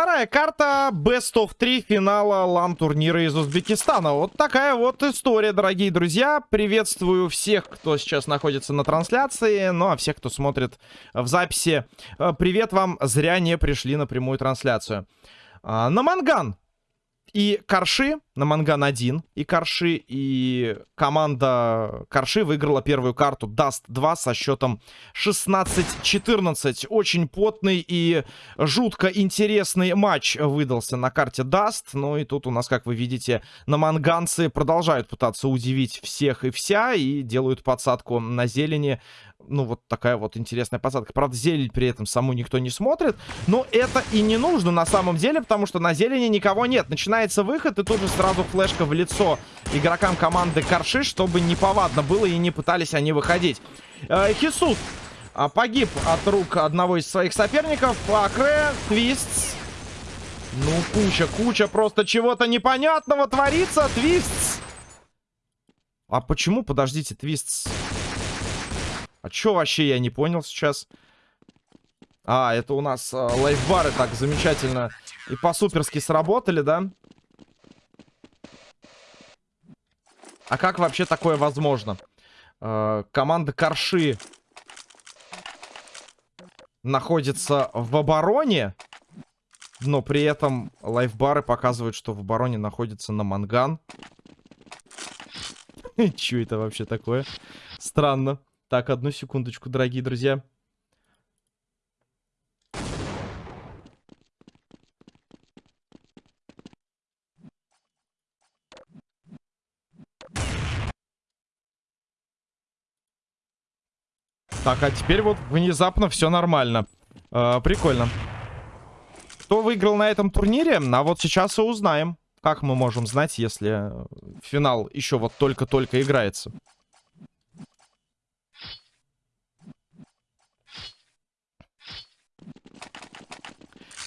Вторая карта Best of 3 финала LAN -турнира из Узбекистана. Вот такая вот история, дорогие друзья. Приветствую всех, кто сейчас находится на трансляции. Ну, а всех, кто смотрит в записи, э, привет вам. Зря не пришли на прямую трансляцию. А, Наманган и Карши, Наманган 1 и Карши, и команда Карши выиграла первую карту Dust 2 со счетом 16-14. Очень потный и жутко интересный матч выдался на карте Dust. Ну и тут у нас, как вы видите, наманганцы продолжают пытаться удивить всех и вся и делают подсадку на зелени ну, вот такая вот интересная посадка. Правда, зелень при этом саму никто не смотрит. Но это и не нужно на самом деле, потому что на зелени никого нет. Начинается выход, и тут же сразу флешка в лицо игрокам команды Карши, чтобы не повадно было и не пытались они выходить. Э, э, погиб от рук одного из своих соперников. Акре, Твистс. Ну, куча, куча просто чего-то непонятного творится. Твистс. А почему, подождите, Твистс... А чё вообще я не понял сейчас? А, это у нас э, лайфбары так замечательно и по-суперски сработали, да? А как вообще такое возможно? Э, команда Корши находится в обороне, но при этом лайфбары показывают, что в обороне находится на манган. Чё это вообще такое? Странно. Так, одну секундочку, дорогие друзья. Так, а теперь вот внезапно все нормально. Э, прикольно. Кто выиграл на этом турнире? А вот сейчас и узнаем. Как мы можем знать, если финал еще вот только-только играется?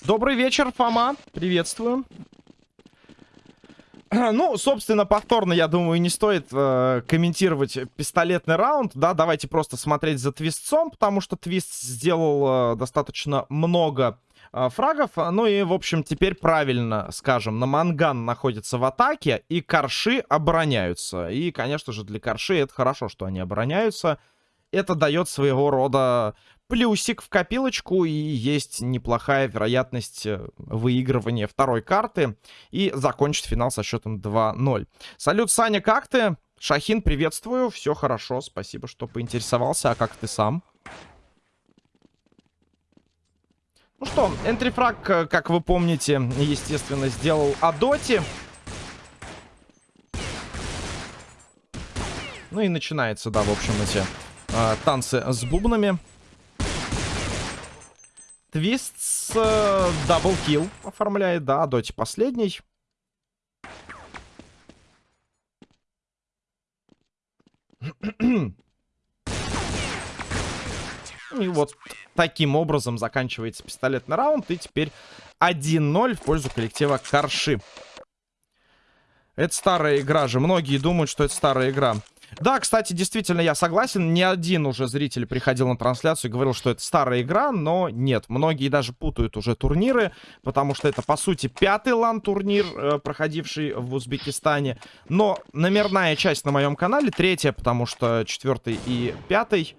Добрый вечер, Фома. Приветствую. Ну, собственно, повторно, я думаю, не стоит э, комментировать пистолетный раунд, да, давайте просто смотреть за твистцом, потому что твист сделал э, достаточно много э, фрагов, ну и, в общем, теперь правильно скажем, на Манган находится в атаке, и Карши обороняются, и, конечно же, для Карши это хорошо, что они обороняются, это дает своего рода плюсик в копилочку, и есть неплохая вероятность э, выигрывания второй карты и закончить финал со счетом 2-0. Салют, Саня, как ты? Шахин, приветствую, все хорошо, спасибо, что поинтересовался, а как ты сам? Ну что, entry frag, э, как вы помните, естественно, сделал Адоти. Ну и начинается, да, в общем, эти э, танцы с бубнами. Твист с э, double kill оформляет, да, Адоти последний. И вот таким образом заканчивается пистолетный раунд. И теперь 1-0 в пользу коллектива Карши. Это старая игра же. Многие думают, что это старая игра. Да, кстати, действительно, я согласен. Не один уже зритель приходил на трансляцию и говорил, что это старая игра, но нет. Многие даже путают уже турниры, потому что это, по сути, пятый лан-турнир, э, проходивший в Узбекистане. Но номерная часть на моем канале, третья, потому что четвертый и пятый...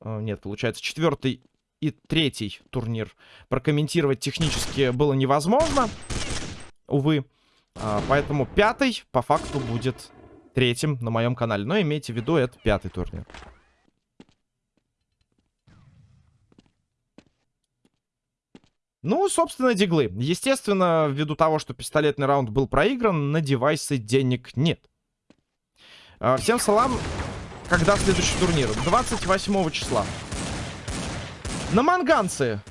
Э, нет, получается, четвертый и третий турнир прокомментировать технически было невозможно. Увы. А, поэтому пятый, по факту, будет третьим на моем канале. Но имейте в виду, это пятый турнир. Ну, собственно, диглы. Естественно, ввиду того, что пистолетный раунд был проигран, на девайсы денег нет. А, всем салам. Когда следующий турнир? 28 числа. На манганцы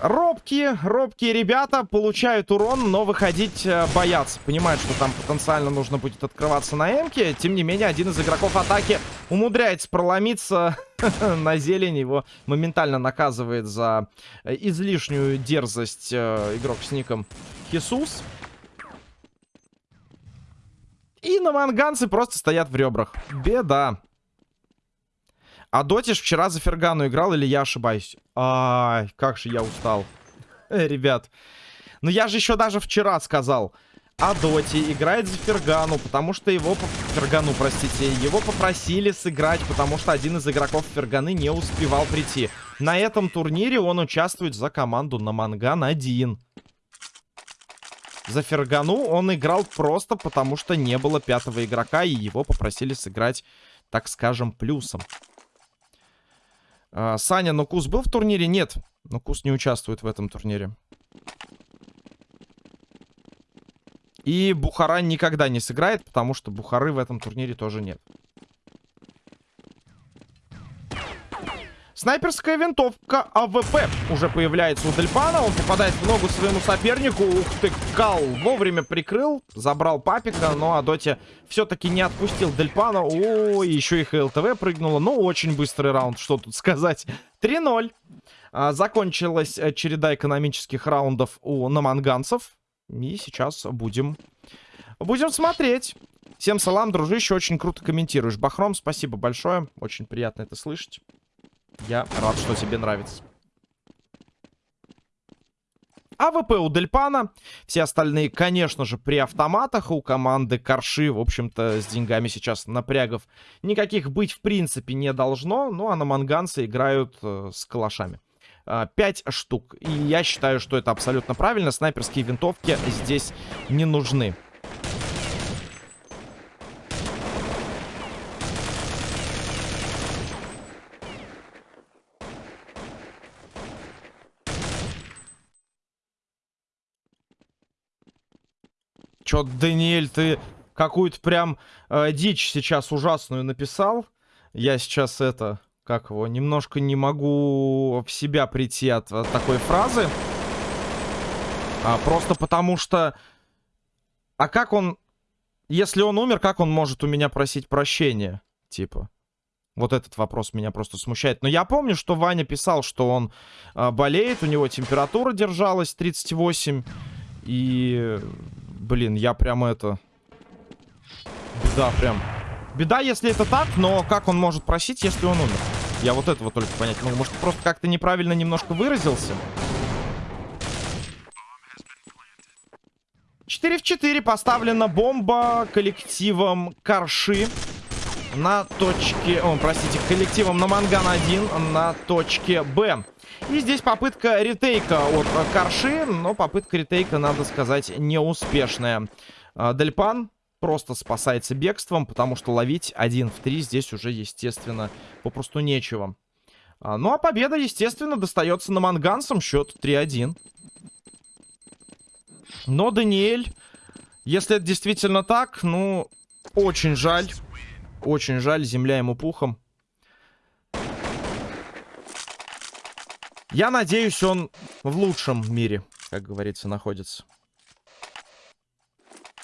Робкие, робкие ребята получают урон, но выходить э, боятся. Понимают, что там потенциально нужно будет открываться на эмке. Тем не менее, один из игроков атаки умудряется проломиться на зелень. Его моментально наказывает за э, излишнюю дерзость э, игрок с ником Хисус. И на манганцы просто стоят в ребрах. Беда. А Дотиш вчера за Фергану играл или я ошибаюсь? Ай, как же я устал. Э, ребят. Но я же еще даже вчера сказал, а Доти играет за Фергану, потому что его... Фергану, простите. Его попросили сыграть, потому что один из игроков Ферганы не успевал прийти. На этом турнире он участвует за команду на Манган-1. За Фергану он играл просто потому, что не было пятого игрока, и его попросили сыграть, так скажем, плюсом. А, Саня, Нукус был в турнире? Нет, Нукус не участвует в этом турнире. И Бухара никогда не сыграет, потому что Бухары в этом турнире тоже нет. Снайперская винтовка АВП уже появляется у Дельпана. Он попадает в ногу своему сопернику. Ух ты, Кал вовремя прикрыл, забрал папика. Но Адоти все-таки не отпустил Дельпана. О, еще и HLTV прыгнула. Ну, очень быстрый раунд, что тут сказать. 3-0. А, закончилась э, череда экономических раундов у наманганцев. И сейчас будем... Будем смотреть. Всем салам, дружище, очень круто комментируешь. Бахром, спасибо большое. Очень приятно это слышать. Я рад, что тебе нравится. АВП у Дельпана. Все остальные, конечно же, при автоматах. У команды Карши, в общем-то, с деньгами сейчас напрягов никаких быть в принципе не должно. Ну, а наманганцы играют э, с калашами. 5 а, штук. И я считаю, что это абсолютно правильно. Снайперские винтовки здесь не нужны. Чё, Даниэль, ты какую-то прям э, дичь сейчас ужасную написал. Я сейчас это как его, немножко не могу в себя прийти от, от такой фразы. А, просто потому что... А как он... Если он умер, как он может у меня просить прощения? Типа. Вот этот вопрос меня просто смущает. Но я помню, что Ваня писал, что он а, болеет, у него температура держалась 38. И... Блин, я прям это... Беда прям. Беда, если это так, но как он может просить, если он умер? Я вот этого только понять Ну, Может, просто как-то неправильно немножко выразился? 4 в 4 поставлена бомба коллективом Карши на точке... О, простите, коллективом на Манган-1 на точке Б. И здесь попытка ретейка от Карши, но попытка ретейка, надо сказать, неуспешная. А, Дельпан просто спасается бегством, потому что ловить один в три здесь уже, естественно, попросту нечего. А, ну а победа, естественно, достается на Мангансом. Счет 3-1. Но Даниэль, если это действительно так, ну, очень жаль. Очень жаль, земля ему пухом. Я надеюсь, он в лучшем мире, как говорится, находится.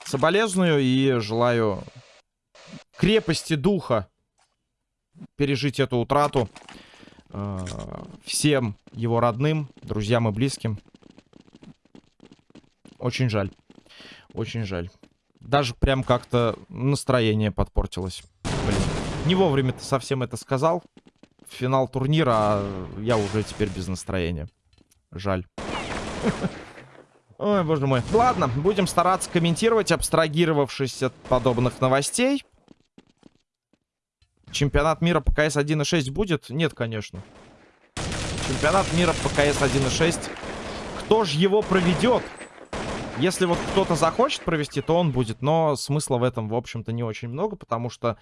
Соболезную и желаю крепости духа пережить эту утрату э, всем его родным, друзьям и близким. Очень жаль. Очень жаль. Даже прям как-то настроение подпортилось. Не вовремя ты совсем это сказал. Финал турнира, а я уже теперь без настроения. Жаль. Ой, боже мой. Ладно, будем стараться комментировать, абстрагировавшись от подобных новостей. Чемпионат мира по КС 1.6 будет? Нет, конечно. Чемпионат мира по КС 1.6. Кто же его проведет? Если вот кто-то захочет провести, то он будет. Но смысла в этом, в общем-то, не очень много, потому что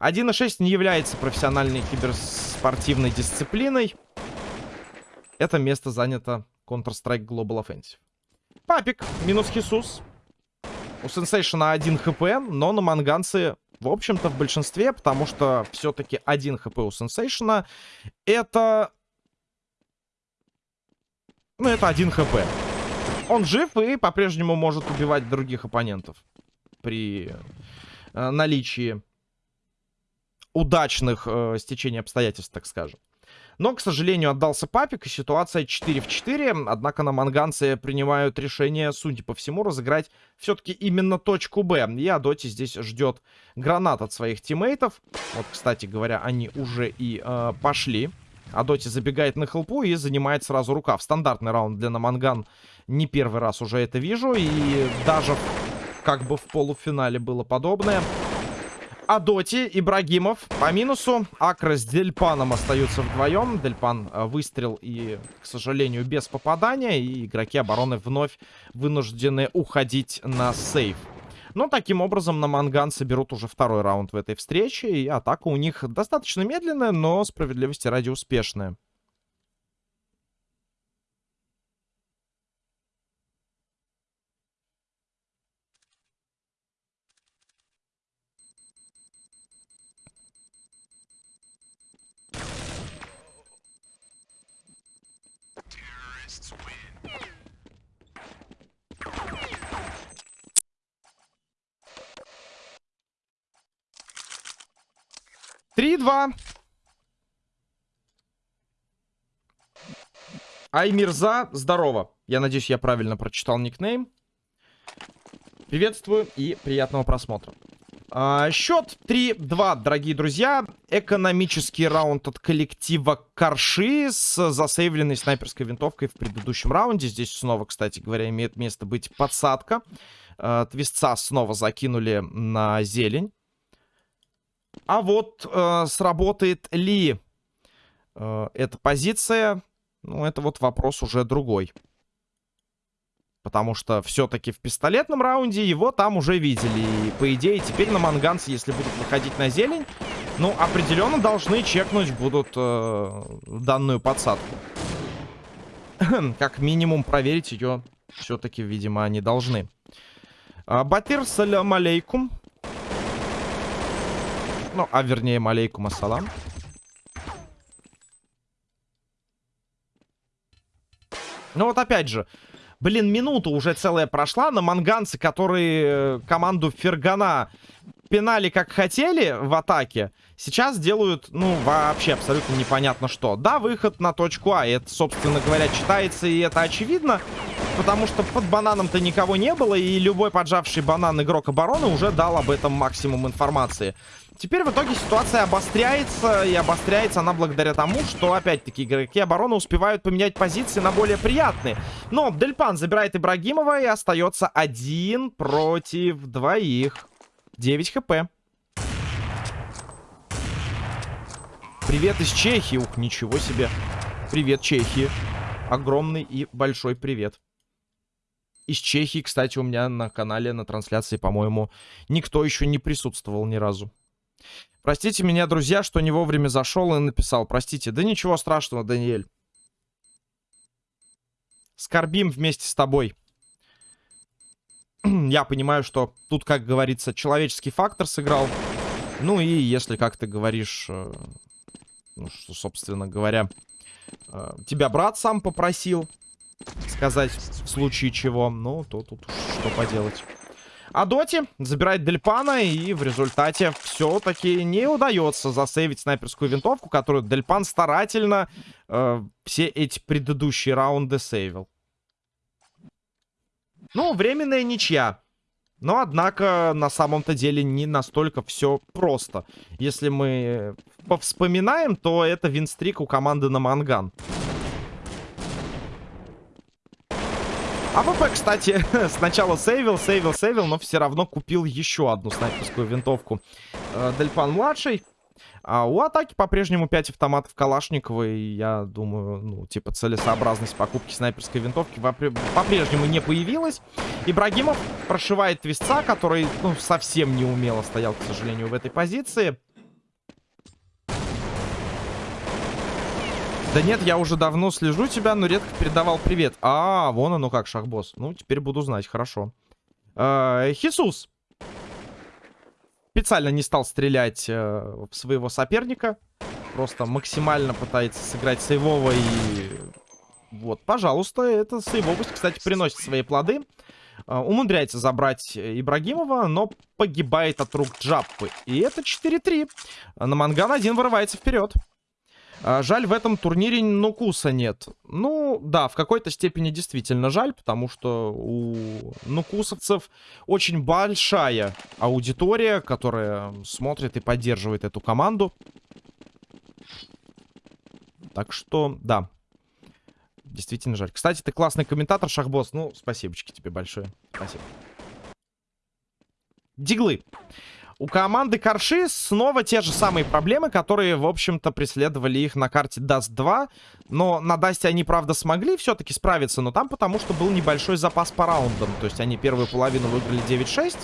1.6 не является профессиональной киберспортивной дисциплиной. Это место занято Counter-Strike Global Offensive. Папик, минус Хисус. У Сенсейшена 1 хп, но на Манганце, в общем-то, в большинстве, потому что все-таки 1 хп у Сенсейшена это... Ну, это 1 хп. Он жив и по-прежнему может убивать других оппонентов. При э, наличии удачных э, стечений обстоятельств, так скажем. Но, к сожалению, отдался папик, и ситуация 4 в 4. Однако на манганцы принимают решение, судя по всему, разыграть все-таки именно точку Б. И Адоти здесь ждет гранат от своих тиммейтов. Вот, кстати говоря, они уже и э, пошли. Адоти забегает на хелпу и занимает сразу рукав. Стандартный раунд для Наманган. Не первый раз уже это вижу. И даже как бы в полуфинале было подобное. Адоти, Ибрагимов по минусу. Акра с Дельпаном остаются вдвоем. Дельпан э, выстрел и, к сожалению, без попадания. И игроки обороны вновь вынуждены уходить на сейф. Но таким образом на Манган соберут уже второй раунд в этой встрече. И атака у них достаточно медленная, но справедливости ради успешная. Три, два. Аймирза, здорово. Я надеюсь, я правильно прочитал никнейм. Приветствую и приятного просмотра. А, счет 3-2, дорогие друзья. Экономический раунд от коллектива Карши с засейвленной снайперской винтовкой в предыдущем раунде. Здесь снова, кстати говоря, имеет место быть подсадка. А, твистца снова закинули на зелень. А вот э, сработает ли э, эта позиция, ну, это вот вопрос уже другой. Потому что все-таки в пистолетном раунде его там уже видели. И, по идее, теперь на манганце, если будут выходить на зелень, ну, определенно должны чекнуть будут э, данную подсадку. как минимум проверить ее все-таки, видимо, они должны. А, Батир, салям алейкум. Ну, а вернее, малейкум ассалам. Ну вот опять же, блин, минута уже целая прошла на манганцы, которые э, команду Фергана пинали как хотели в атаке, сейчас делают, ну, вообще абсолютно непонятно что. Да, выход на точку А, это, собственно говоря, читается, и это очевидно, потому что под бананом-то никого не было, и любой поджавший банан игрок обороны уже дал об этом максимум информации. Теперь в итоге ситуация обостряется, и обостряется она благодаря тому, что, опять-таки, игроки обороны успевают поменять позиции на более приятные. Но Дельпан забирает Ибрагимова, и остается один против двоих. 9 хп. Привет из Чехии. Ух, ничего себе. Привет, Чехии. Огромный и большой привет. Из Чехии, кстати, у меня на канале, на трансляции, по-моему, никто еще не присутствовал ни разу. Простите меня, друзья, что не вовремя зашел и написал. Простите. Да ничего страшного, Даниэль. Скорбим вместе с тобой. Я понимаю, что тут, как говорится, человеческий фактор сыграл. Ну и если, как ты говоришь, э, ну, что, собственно говоря, э, тебя брат сам попросил сказать в случае чего, ну, то тут что поделать. А Доти забирает Дельпана, и в результате все-таки не удается засейвить снайперскую винтовку, которую Дельпан старательно э, все эти предыдущие раунды сейвил. Ну, временная ничья. Но, однако, на самом-то деле не настолько все просто. Если мы повспоминаем, то это win streak у команды Наманган. АВП, кстати, сначала сейвил, сейвил, сейвил, но все равно купил еще одну снайперскую винтовку. Э, Дельпан-младший. А у атаки по-прежнему 5 автоматов Калашникова. И я думаю, ну, типа, целесообразность покупки снайперской винтовки по-прежнему не появилась. Ибрагимов прошивает твистца, который, ну, совсем не умело стоял, к сожалению, в этой позиции. Да нет, я уже давно слежу тебя, но редко передавал привет. А, вон оно как, шахбосс. Ну, теперь буду знать, хорошо. Э, Хисус. Специально не стал стрелять э, в своего соперника. Просто максимально пытается сыграть сейвово и... Вот, пожалуйста, эта сейвовость, кстати, приносит свои плоды. Э, умудряется забрать Ибрагимова, но погибает от рук Джаппы. И это 4-3. На Манган один вырывается вперед. А, жаль, в этом турнире Нукуса нет. Ну, да, в какой-то степени действительно жаль, потому что у нукусовцев очень большая аудитория, которая смотрит и поддерживает эту команду. Так что, да. Действительно жаль. Кстати, ты классный комментатор, Шахбосс. Ну, спасибочки тебе большое. Спасибо. Диглы. У команды Корши снова те же самые проблемы, которые, в общем-то, преследовали их на карте Dust 2. Но на Dust они, правда, смогли все-таки справиться, но там потому что был небольшой запас по раундам. То есть они первую половину выиграли 9-6.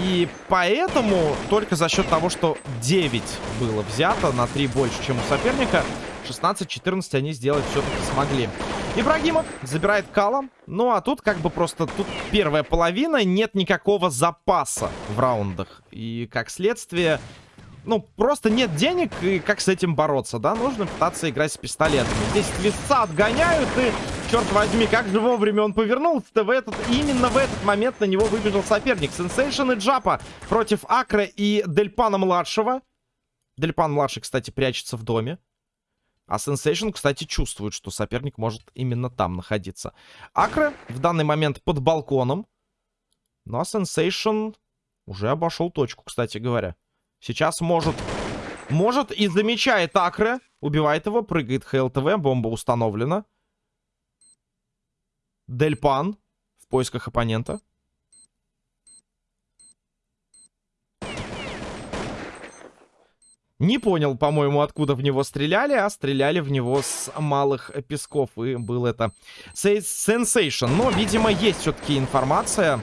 И поэтому только за счет того, что 9 было взято на 3 больше, чем у соперника, 16-14 они сделать все-таки смогли. Ибрагимов забирает Кала. Ну, а тут как бы просто... Тут первая половина, нет никакого запаса в раундах. И как следствие... Ну, просто нет денег, и как с этим бороться, да? Нужно пытаться играть с пистолетами. Здесь твистца отгоняют, и, черт возьми, как же вовремя он повернулся-то в этот... Именно в этот момент на него выбежал соперник. Сенсейшн и Джапа против Акра и Дельпана-младшего. Дельпан-младший, кстати, прячется в доме. А Sensation, кстати, чувствует, что соперник может именно там находиться. Акре в данный момент под балконом. Ну а Sensation уже обошел точку, кстати говоря. Сейчас может... Может и замечает Акре. Убивает его, прыгает ХЛТВ, бомба установлена. Дельпан в поисках оппонента. Не понял, по-моему, откуда в него стреляли, а стреляли в него с малых песков. И был это сенсейшн. Но, видимо, есть все-таки информация.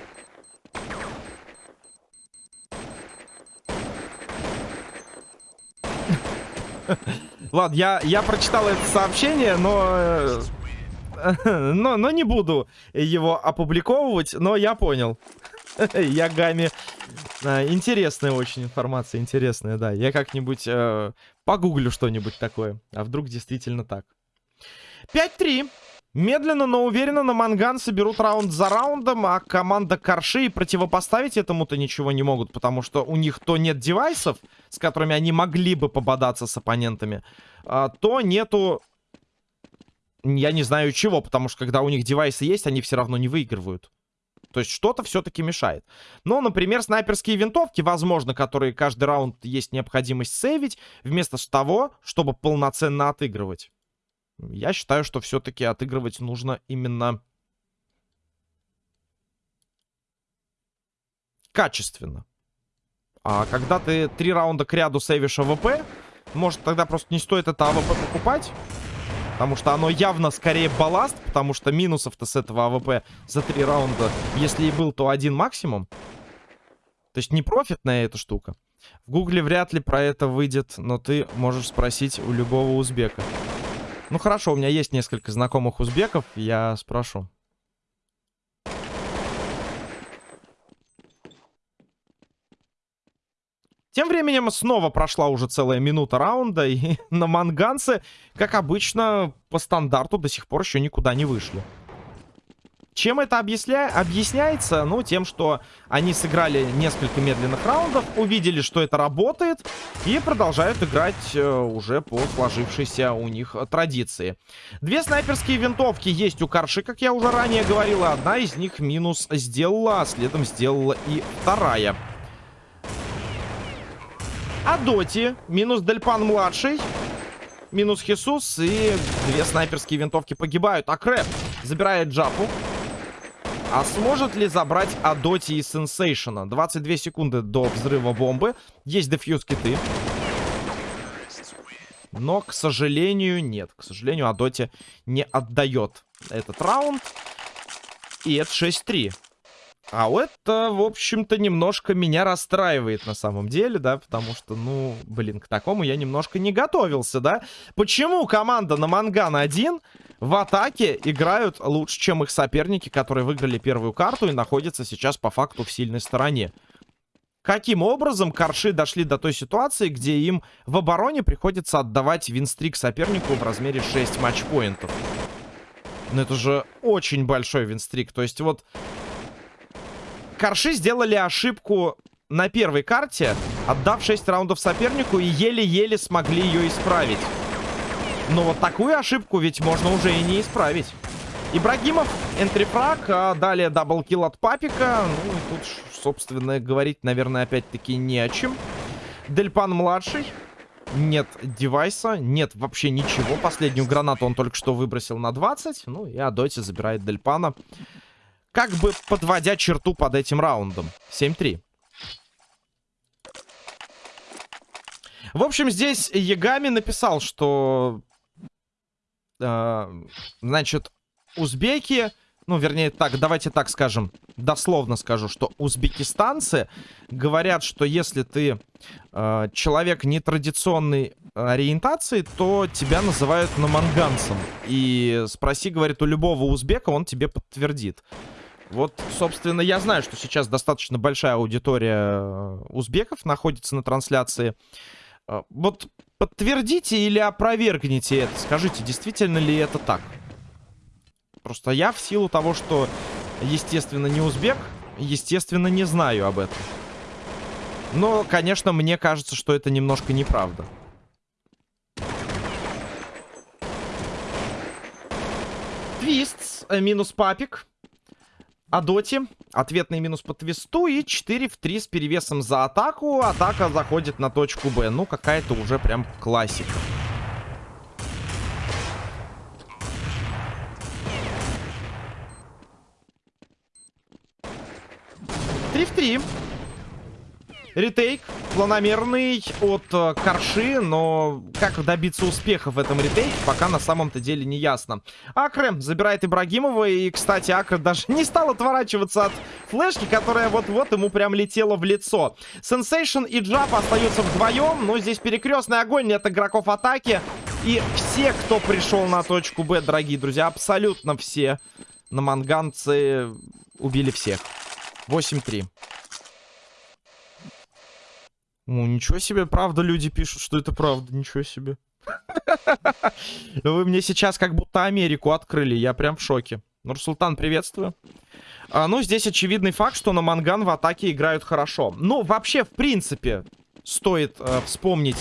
Ладно, я, я прочитал это сообщение, но, э, но... Но не буду его опубликовывать, но я понял. Ягами. А, интересная очень информация, интересная, да. Я как-нибудь э, погуглю что-нибудь такое. А вдруг действительно так. 5-3. Медленно, но уверенно на Манган соберут раунд за раундом, а команда Корши противопоставить этому-то ничего не могут, потому что у них то нет девайсов, с которыми они могли бы пободаться с оппонентами, а, то нету, я не знаю чего, потому что когда у них девайсы есть, они все равно не выигрывают. То есть что-то все-таки мешает. Но, например, снайперские винтовки, возможно, которые каждый раунд есть необходимость сейвить, вместо того, чтобы полноценно отыгрывать. Я считаю, что все-таки отыгрывать нужно именно качественно. А когда ты три раунда к ряду сейвишь АВП, может тогда просто не стоит это АВП покупать? Потому что оно явно скорее балласт, потому что минусов-то с этого АВП за три раунда, если и был, то один максимум. То есть не профитная эта штука. В гугле вряд ли про это выйдет, но ты можешь спросить у любого узбека. Ну хорошо, у меня есть несколько знакомых узбеков, я спрошу. Тем временем снова прошла уже целая минута раунда, и на манганцы, как обычно, по стандарту до сих пор еще никуда не вышли. Чем это объясня... объясняется? Ну, тем, что они сыграли несколько медленных раундов, увидели, что это работает, и продолжают играть э, уже по сложившейся у них традиции. Две снайперские винтовки есть у Карши, как я уже ранее говорил, одна из них минус сделала, а следом сделала и вторая. Адоти, минус Дельпан-младший, минус Хисус и две снайперские винтовки погибают. А Крэп забирает Джапу. А сможет ли забрать Адоти и Сенсейшена? 22 секунды до взрыва бомбы. Есть дефьюз киты. Но, к сожалению, нет. К сожалению, Адоти не отдает этот раунд. И это 6-3. А это, в общем-то, немножко меня расстраивает на самом деле, да, потому что, ну, блин, к такому я немножко не готовился, да. Почему команда на Манган 1 в атаке играют лучше, чем их соперники, которые выиграли первую карту и находятся сейчас по факту в сильной стороне? Каким образом Карши дошли до той ситуации, где им в обороне приходится отдавать винстрик сопернику в размере 6 матчпоинтов? Ну, это же очень большой win streak. То есть вот Карши сделали ошибку на первой карте, отдав 6 раундов сопернику и еле-еле смогли ее исправить. Но вот такую ошибку ведь можно уже и не исправить. Ибрагимов, entry frag, а далее double kill от Папика. Ну, и тут, собственно, говорить, наверное, опять-таки не о чем. Дельпан-младший. Нет девайса, нет вообще ничего. Последнюю гранату он только что выбросил на 20. Ну и Адоти забирает Дельпана. Как бы подводя черту под этим раундом. 7-3. В общем, здесь Ягами написал, что... Э, значит, узбеки ну, вернее, так, давайте так скажем, дословно скажу, что узбекистанцы говорят, что если ты э, человек нетрадиционной ориентации, то тебя называют наманганцем. И спроси, говорит, у любого узбека, он тебе подтвердит. Вот, собственно, я знаю, что сейчас достаточно большая аудитория э, узбеков находится на трансляции. Э, вот подтвердите или опровергните это. Скажите, действительно ли это так? Просто я в силу того, что, естественно, не узбек, естественно, не знаю об этом. Но, конечно, мне кажется, что это немножко неправда. Твист, э, минус папик. Адоти, ответный минус по твисту и 4 в 3 с перевесом за атаку. Атака заходит на точку Б. Ну, какая-то уже прям классика. 3 в 3. Ретейк планомерный от э, Корши, но как добиться успеха в этом ретейке, пока на самом-то деле не ясно. Акре забирает Ибрагимова, и, кстати, Акре даже не стал отворачиваться от флешки, которая вот-вот ему прям летела в лицо. Сенсейшн и Джаб остаются вдвоем, но здесь перекрестный огонь от игроков атаки. И все, кто пришел на точку Б, дорогие друзья, абсолютно все на манганцы убили всех. 8-3. Ну, ничего себе, правда, люди пишут, что это правда. Ничего себе. Вы мне сейчас как будто Америку открыли. Я прям в шоке. Нурсултан, приветствую. А, ну, здесь очевидный факт, что на Манган в атаке играют хорошо. Ну, вообще, в принципе, стоит э, вспомнить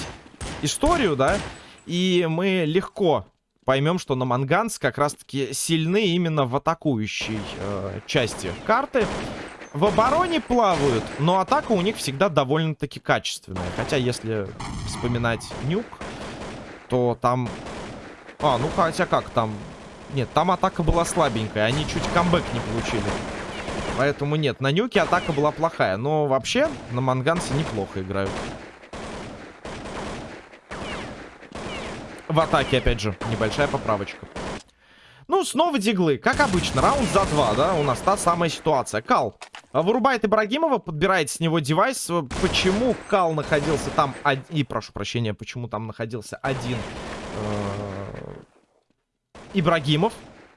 историю, да, и мы легко поймем, что на Манганс как раз-таки сильны именно в атакующей э, части карты в обороне плавают, но атака у них всегда довольно-таки качественная. Хотя, если вспоминать нюк, то там... А, ну хотя как там... Нет, там атака была слабенькая, они чуть камбэк не получили. Поэтому нет, на нюке атака была плохая. Но вообще на манганце неплохо играют. В атаке, опять же, небольшая поправочка. Ну, снова диглы. Как обычно, раунд за два, да? У нас та самая ситуация. Кал вырубает Ибрагимова, подбирает с него девайс. Почему Кал находился там... Од... И, прошу прощения, почему там находился один э... Ибрагимов?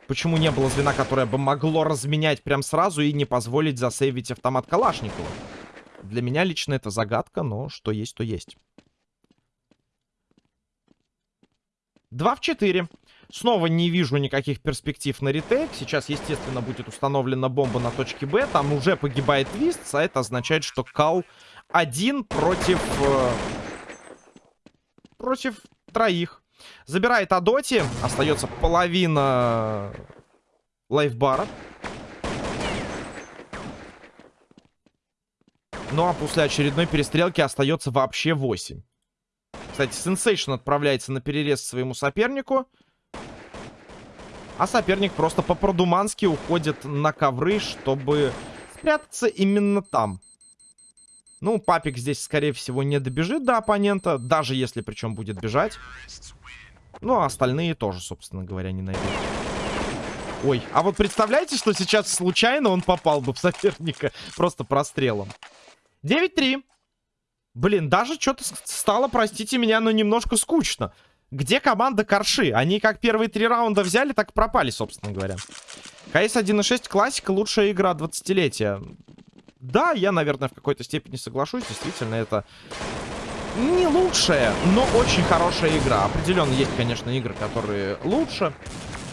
Почему не было звена, которое бы могло разменять прям сразу и не позволить засейвить автомат Калашникова? Для меня лично это загадка, но что есть, то есть. 2 в 4. Снова не вижу никаких перспектив на ретейк. Сейчас, естественно, будет установлена бомба на точке Б. Там уже погибает Твист, а это означает, что Кал один против... Э, против троих. Забирает Адоти. Остается половина лайфбара. Ну а после очередной перестрелки остается вообще 8. Кстати, Сенсейшн отправляется на перерез своему сопернику. А соперник просто по-продумански уходит на ковры, чтобы спрятаться именно там. Ну, папик здесь, скорее всего, не добежит до оппонента, даже если причем будет бежать. Ну, а остальные тоже, собственно говоря, не найдут. Ой, а вот представляете, что сейчас случайно он попал бы в соперника просто прострелом. 9-3. Блин, даже что-то стало, простите меня, но немножко скучно. Где команда Корши? Они как первые три раунда взяли, так пропали, собственно говоря. КС 1.6 классика, лучшая игра 20-летия. Да, я, наверное, в какой-то степени соглашусь. Действительно, это не лучшая, но очень хорошая игра. Определенно есть, конечно, игры, которые лучше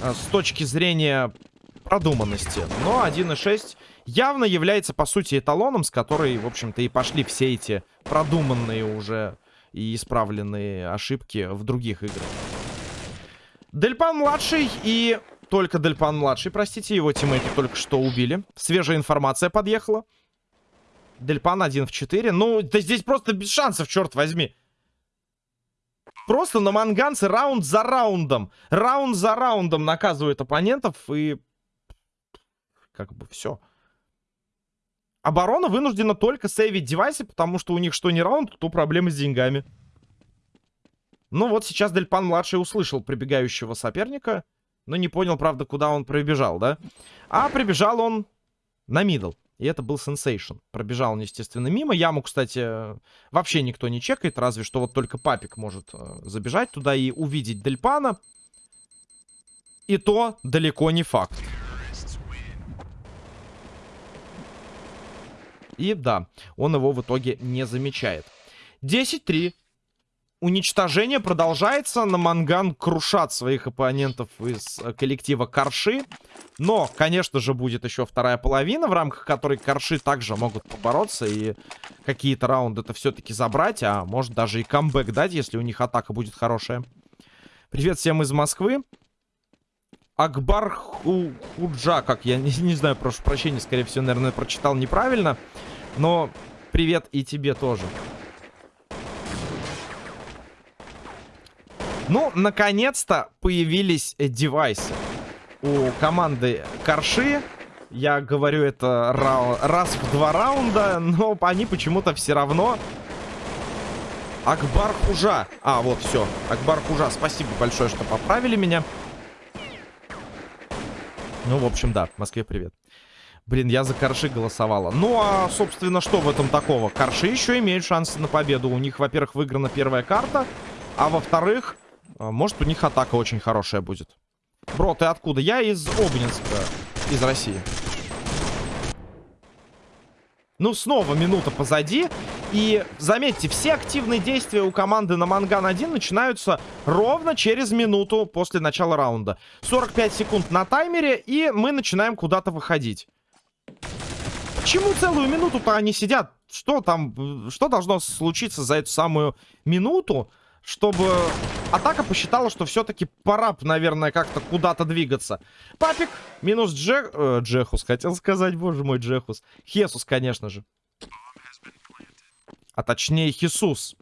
э, с точки зрения продуманности. Но 1.6 явно является, по сути, эталоном, с которой, в общем-то, и пошли все эти продуманные уже и исправленные ошибки в других играх. Дельпан-младший и... Только Дельпан-младший, простите, его тиммейты только что убили. Свежая информация подъехала. Дельпан 1 в 4. Ну, да здесь просто без шансов, черт возьми. Просто на манганцы раунд за раундом. Раунд за раундом наказывают оппонентов и... Как бы все. Оборона вынуждена только сейвить девайсы, потому что у них что не раунд, то проблемы с деньгами. Ну вот сейчас Дельпан-младший услышал прибегающего соперника, но не понял, правда, куда он пробежал, да? А прибежал он на middle. И это был Sensation. Пробежал он, естественно, мимо. Яму, кстати, вообще никто не чекает. Разве что вот только Папик может э, забежать туда и увидеть Дельпана. И то далеко не факт. И да, он его в итоге не замечает. 10-3 уничтожение продолжается. На Манган крушат своих оппонентов из э, коллектива Корши. Но, конечно же, будет еще вторая половина, в рамках которой Корши также могут побороться и какие-то раунды это все-таки забрать. А может даже и камбэк дать, если у них атака будет хорошая. Привет всем из Москвы. Акбар Ху Худжа, как я не, не знаю, прошу прощения, скорее всего, наверное, прочитал неправильно. Но привет и тебе тоже. Ну, наконец-то появились девайсы у команды Корши. Я говорю это раз в два раунда, но они почему-то все равно... Акбар Хужа. А, вот, все. Акбар Хужа. Спасибо большое, что поправили меня. Ну, в общем, да. Москве привет. Блин, я за Корши голосовала. Ну, а, собственно, что в этом такого? Корши еще имеют шансы на победу. У них, во-первых, выиграна первая карта. А во-вторых, а, может, у них атака очень хорошая будет. Бро, ты откуда? Я из Обнинска, из России. Ну, снова минута позади. И заметьте, все активные действия у команды на Манган-1 начинаются ровно через минуту после начала раунда. 45 секунд на таймере, и мы начинаем куда-то выходить. Почему целую минуту-то они сидят? Что там, что должно случиться за эту самую минуту? чтобы атака посчитала, что все-таки пора, наверное, как-то куда-то двигаться. Папик минус Джек... Э, Джехус, хотел сказать, боже мой, Джехус. Хесус, конечно же. А точнее, Хисус.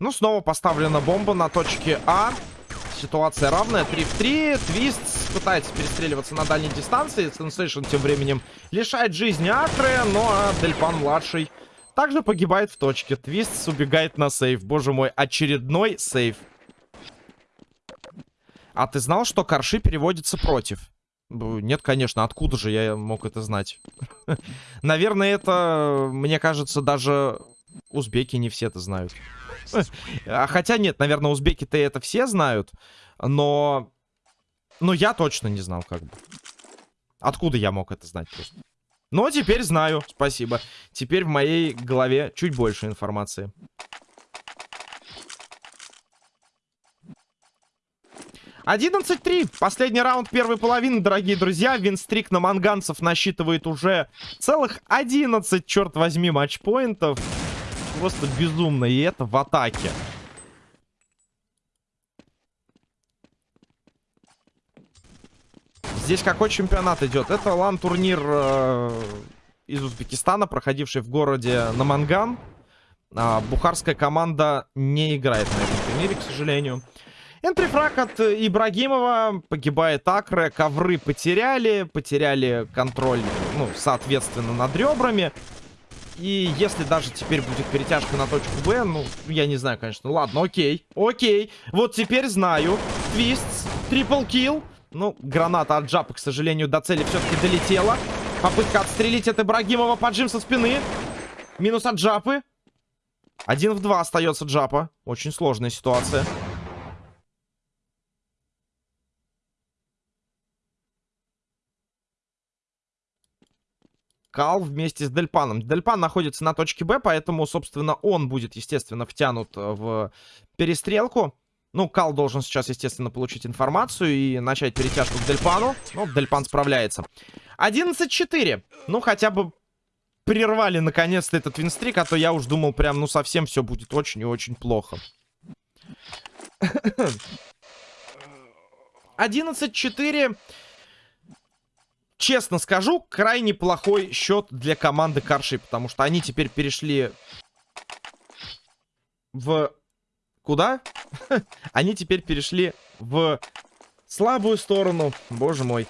Ну, снова поставлена бомба на точке А. Ситуация равная. 3 в 3. Твист пытается перестреливаться на дальней дистанции. Сенсейшн тем временем лишает жизни Акры. Ну, а Дельпан-младший также погибает в точке. Твист убегает на save. Боже мой, очередной save. А ты знал, что Карши переводится против? Нет, конечно. Откуда же я мог это знать? Наверное, это, мне кажется, даже узбеки не все это знают. А хотя нет, наверное, узбеки-то это все знают. Но... Но я точно не знал, как бы. Откуда я мог это знать просто? Но теперь знаю, спасибо. Теперь в моей голове чуть больше информации. Одиннадцать три. Последний раунд первой половины, дорогие друзья. Винстрик на манганцев насчитывает уже целых 11, черт возьми, матчпоинтов. Просто безумно. И это в атаке. Здесь какой чемпионат идет? Это лан-турнир э, из Узбекистана, проходивший в городе Наманган. А, бухарская команда не играет на этом турнире, к сожалению. Энтрифраг от Ибрагимова. Погибает Акре. Ковры потеряли. Потеряли контроль, ну, соответственно, над ребрами. И если даже теперь будет перетяжка на точку Б, ну, я не знаю, конечно. Ладно, окей. Окей. Вот теперь знаю. Твист. Трипл килл. Ну, граната от Джапа, к сожалению, до цели все-таки долетела. Попытка отстрелить от Ибрагимова. Поджим со спины. Минус от Джапы. Один в два остается Джапа. Очень сложная ситуация. Кал вместе с Дельпаном. Дельпан находится на точке Б, поэтому, собственно, он будет, естественно, втянут в перестрелку. Ну, Кал должен сейчас, естественно, получить информацию и начать перетяжку к Дельпану. Ну, Дельпан справляется. 11-4. Ну, хотя бы прервали наконец-то этот винстрик, а то я уж думал прям, ну, совсем все будет очень и очень плохо. 11-4. Честно скажу, крайне плохой счет для команды Карши, потому что они теперь перешли в... Куда? Они теперь перешли в слабую сторону. Боже мой.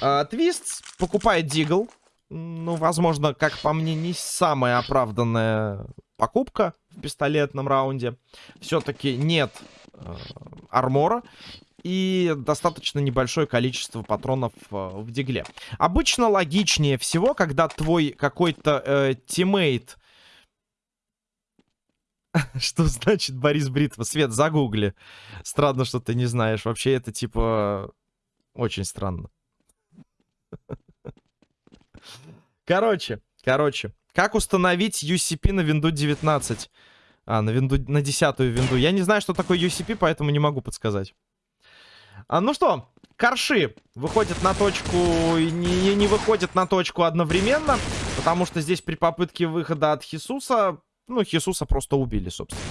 А, Твист покупает Deagle. Ну, возможно, как по мне, не самая оправданная покупка в пистолетном раунде. Все-таки нет э, армора и достаточно небольшое количество патронов э, в дигле. Обычно логичнее всего, когда твой какой-то э, teammate... Что значит Борис Бритва? Свет, загугли. Странно, что ты не знаешь. Вообще это типа очень странно. Короче, короче. Как установить UCP на винду 19? А, на винду, на десятую винду. Я не знаю, что такое UCP, поэтому не могу подсказать. А, ну что, Корши выходят на точку и не, не выходят на точку одновременно, потому что здесь при попытке выхода от Хисуса, ну, Хисуса просто убили, собственно.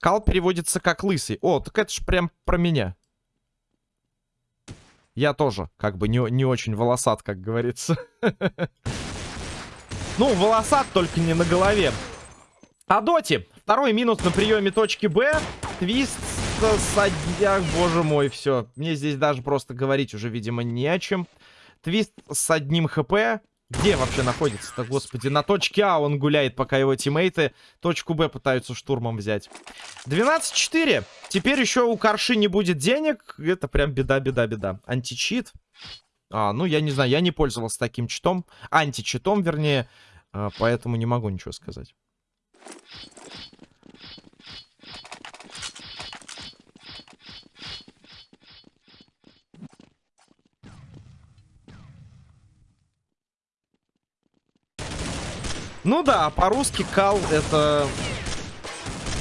Кал переводится как лысый. О, так это ж прям про меня. Я тоже, как бы, не, не очень волосат, как говорится. Ну, волосат только не на голове. А Доти. Второй минус на приеме точки Б. Твист садяк, боже мой, все. Мне здесь даже просто говорить уже, видимо, не о чем. Твист с одним хп. Где вообще находится-то, господи? На точке А он гуляет, пока его тиммейты точку Б пытаются штурмом взять. 12-4. Теперь еще у Карши не будет денег. Это прям беда-беда-беда. Античит. А, ну, я не знаю, я не пользовался таким читом. Античитом, вернее. А, поэтому не могу ничего сказать. Ну да, по-русски кал это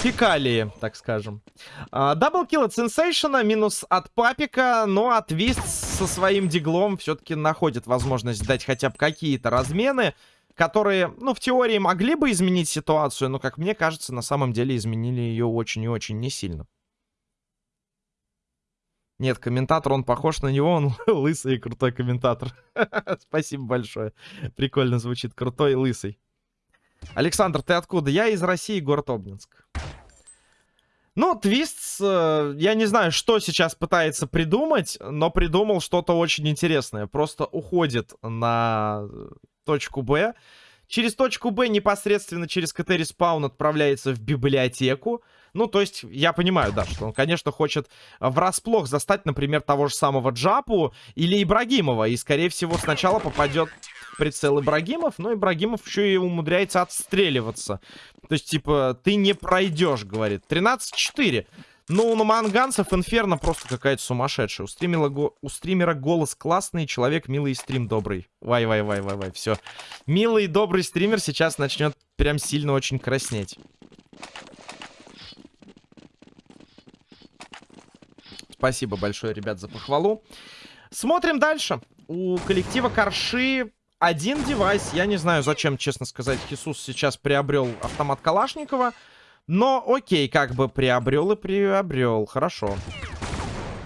фекалии, так скажем. Даблкил от Сенсейшена, минус от Папика, но от Вист со своим диглом все-таки находит возможность дать хотя бы какие-то размены, которые, ну, в теории могли бы изменить ситуацию, но, как мне кажется, на самом деле изменили ее очень и очень не сильно. Нет, комментатор, он похож на него, он лысый и крутой комментатор. Спасибо большое. Прикольно звучит, крутой и лысый. Александр, ты откуда? Я из России, город Обнинск. Ну, Твист, э, я не знаю, что сейчас пытается придумать, но придумал что-то очень интересное. Просто уходит на точку Б. Через точку Б непосредственно через КТ респаун отправляется в библиотеку. Ну, то есть, я понимаю, да, что он, конечно, хочет врасплох застать, например, того же самого Джапу или Ибрагимова. И, скорее всего, сначала попадет прицел Ибрагимов, но Ибрагимов еще и умудряется отстреливаться. То есть, типа, ты не пройдешь, говорит. 13-4. Ну, у манганцев Инферно просто какая-то сумасшедшая. У, стримера, у стримера голос классный, человек милый стрим добрый. Вай-вай-вай-вай-вай, все. Милый и добрый стример сейчас начнет прям сильно очень краснеть. Спасибо большое, ребят, за похвалу. Смотрим дальше. У коллектива Корши один девайс. Я не знаю, зачем, честно сказать, Хисус сейчас приобрел автомат Калашникова. Но окей, как бы приобрел и приобрел. Хорошо.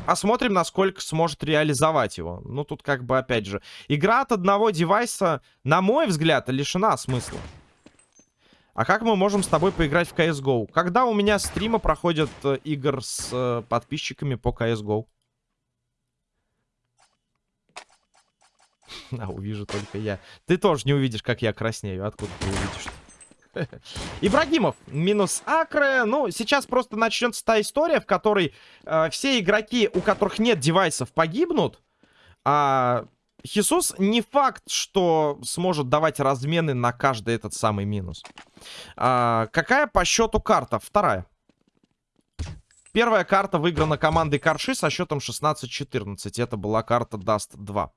Посмотрим, насколько сможет реализовать его. Ну, тут как бы, опять же, игра от одного девайса, на мой взгляд, лишена смысла. А как мы можем с тобой поиграть в CSGO? Когда у меня стримы проходят э, игр с э, подписчиками по CSGO? А, увижу только я. Ты тоже не увидишь, как я краснею. Откуда ты увидишь? Ибрагимов минус Акре. Ну, сейчас просто начнется та история, в которой э, все игроки, у которых нет девайсов, погибнут. А Хисус не факт, что сможет давать размены на каждый этот самый минус. А, какая по счету карта? Вторая. Первая карта выиграна командой Карши со счетом 16-14. Это была карта Dust 2.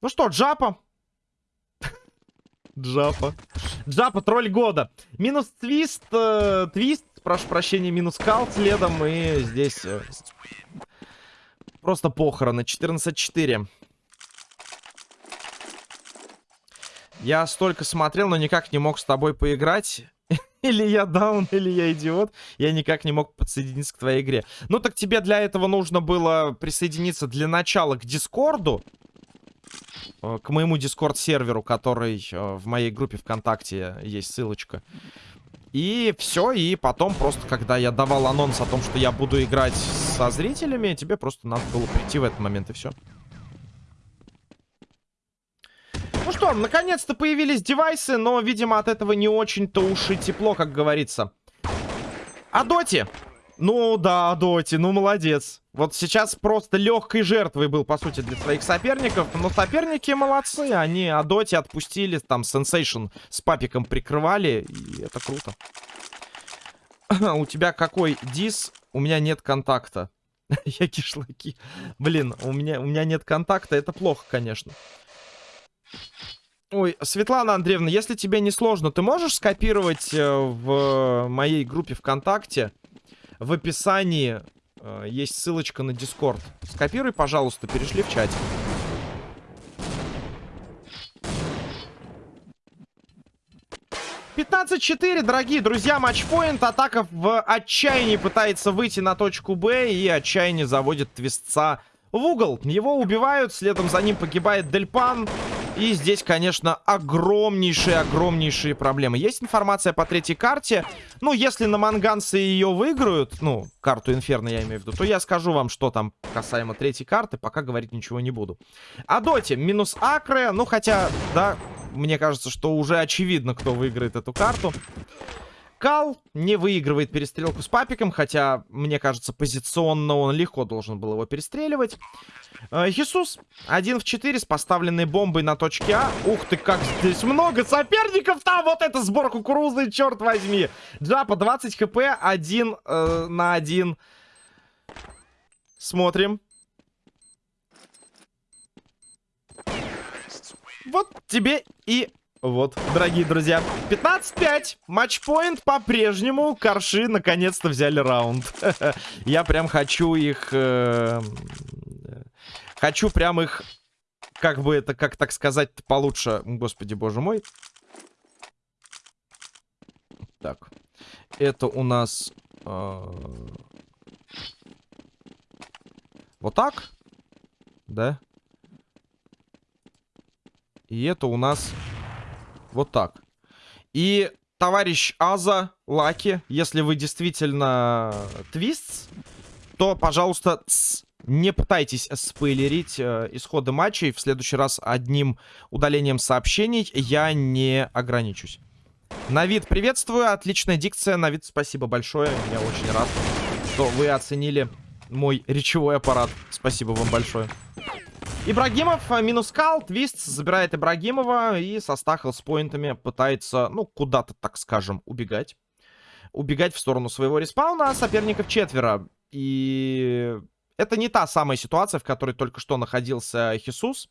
Ну что, Джапа. Джапа. Джапа, тролль года. Минус твист, э, твист, прошу прощения, минус кал следом. И здесь э, просто похороны. 14-4. Я столько смотрел, но никак не мог с тобой поиграть. Или я даун, или я идиот. Я никак не мог подсоединиться к твоей игре. Ну так тебе для этого нужно было присоединиться для начала к Дискорду. Э, к моему Discord-серверу, который э, в моей группе ВКонтакте есть ссылочка. И все, и потом просто, когда я давал анонс о том, что я буду играть со зрителями, тебе просто надо было прийти в этот момент, и все. Ну что, наконец-то появились девайсы, но, видимо, от этого не очень-то уж и тепло, как говорится. Адоти? Ну да, Доти, ну молодец. Вот сейчас просто легкой жертвой был, по сути, для своих соперников. Но соперники молодцы, они Адоти отпустили, там, Сенсейшн с папиком прикрывали, и это круто. У тебя какой дис? У меня нет контакта. Я кишлаки. Блин, у меня, у меня нет контакта, это плохо, конечно. Ой, Светлана Андреевна, если тебе не сложно, ты можешь скопировать э, в моей группе ВКонтакте в описании э, есть ссылочка на Дискорд. Скопируй, пожалуйста, перешли в чате. Пятнадцать четыре, дорогие друзья, матчпоинт. Атака в отчаянии пытается выйти на точку Б. И отчаяние заводит твистца в угол. Его убивают, следом за ним погибает Дельпан. И здесь, конечно, огромнейшие-огромнейшие проблемы. Есть информация по третьей карте. Ну, если на манганцы ее выиграют, ну, карту Инферно я имею в виду, то я скажу вам, что там касаемо третьей карты, пока говорить ничего не буду. А Доте минус Акре, ну, хотя, да, мне кажется, что уже очевидно, кто выиграет эту карту. Кал не выигрывает перестрелку с папиком, хотя, мне кажется, позиционно он легко должен был его перестреливать. Э, Хисус 1 в 4 с поставленной бомбой на точке А. Ух ты, как здесь много соперников там! Вот это сбор кукурузы, черт возьми! Джапа 20 хп, 1 э, на 1. Смотрим. Вот тебе и вот, дорогие друзья, 15-5. Матчпоинт по-прежнему. Корши наконец-то взяли раунд. Я прям хочу их... Э, хочу прям их... Как бы это, как так сказать получше. Господи, боже мой. Так. Это у нас... Э, вот так? Да? И это у нас вот так. И товарищ Аза, Лаки, если вы действительно твист, то, пожалуйста, тс, не пытайтесь спойлерить э, исходы матчей. В следующий раз одним удалением сообщений я не ограничусь. Навид, приветствую. Отличная дикция. Навид, спасибо большое. Я очень рад, что вы оценили мой речевой аппарат. Спасибо вам большое. Ибрагимов э, минус кал, твист забирает Ибрагимова и со стахл с поинтами пытается, ну, куда-то, так скажем, убегать. Убегать в сторону своего респауна, а соперников четверо. И это не та самая ситуация, в которой только что находился Хисус.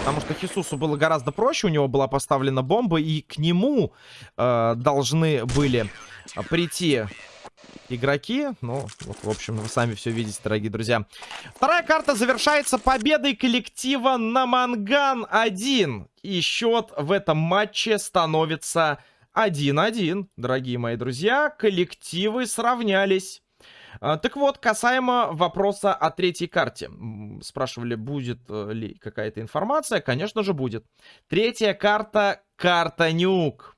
Потому что Хисусу было гораздо проще, у него была поставлена бомба, и к нему э, должны были прийти игроки. Ну, вот, в общем, вы сами все видите, дорогие друзья. Вторая карта завершается победой коллектива на Манган 1. И счет в этом матче становится 1-1, дорогие мои друзья. Коллективы сравнялись. А, так вот, касаемо вопроса о третьей карте. Спрашивали, будет э, ли какая-то информация. Конечно же, будет. Третья карта — карта Нюк.